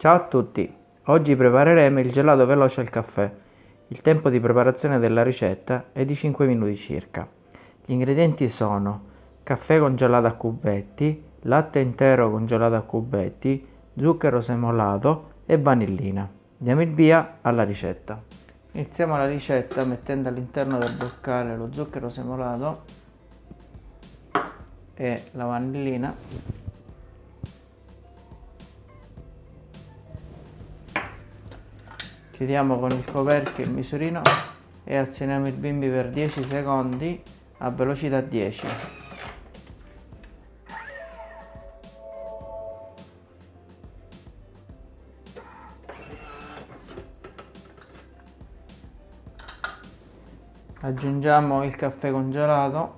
Ciao a tutti, oggi prepareremo il gelato veloce al caffè. Il tempo di preparazione della ricetta è di 5 minuti circa. Gli ingredienti sono caffè congelato a cubetti, latte intero congelato a cubetti, zucchero semolato e vanillina. Diamo il via alla ricetta. Iniziamo la ricetta mettendo all'interno del boccale lo zucchero semolato e la vanillina chiudiamo con il coperchio il misurino e azioniamo il bimbi per 10 secondi a velocità 10 aggiungiamo il caffè congelato.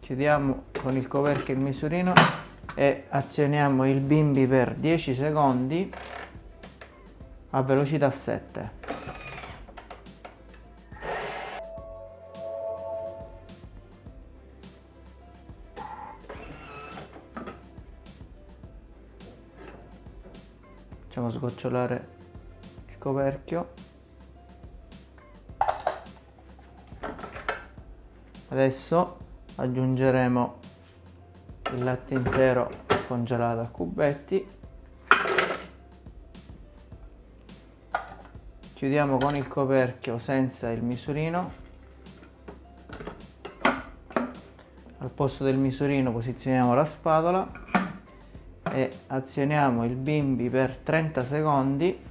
Chiudiamo con il coperchio il misurino e azioniamo il bimbi per 10 secondi a velocità 7 facciamo sgocciolare il coperchio. Adesso aggiungeremo il latte intero congelato a cubetti. Chiudiamo con il coperchio senza il misurino. Al posto del misurino posizioniamo la spatola e azioniamo il bimbi per 30 secondi.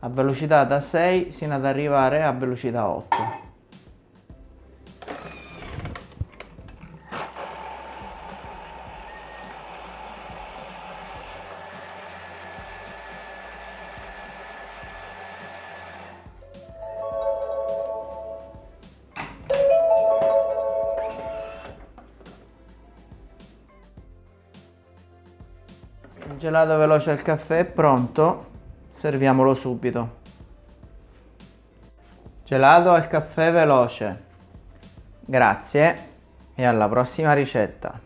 A velocità da 6 sino ad arrivare a velocità 8 gelato veloce al caffè è pronto, serviamolo subito. Gelato al caffè veloce. Grazie e alla prossima ricetta.